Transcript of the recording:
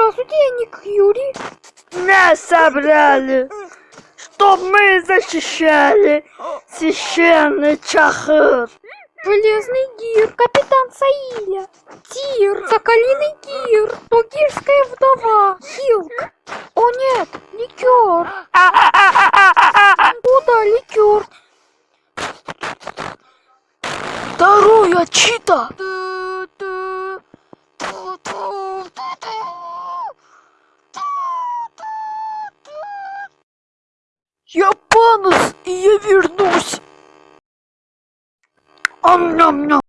Я Ник Юрий. Нас собрали, чтоб мы защищали священный Чахыр. Железный гир, капитан Саиля. Тир, соколиный гир, тугирская вдова. Хилк. О нет, ликер. Куда ликер? Второе чита. Я панус, и я вернусь. Ам-ням-ням.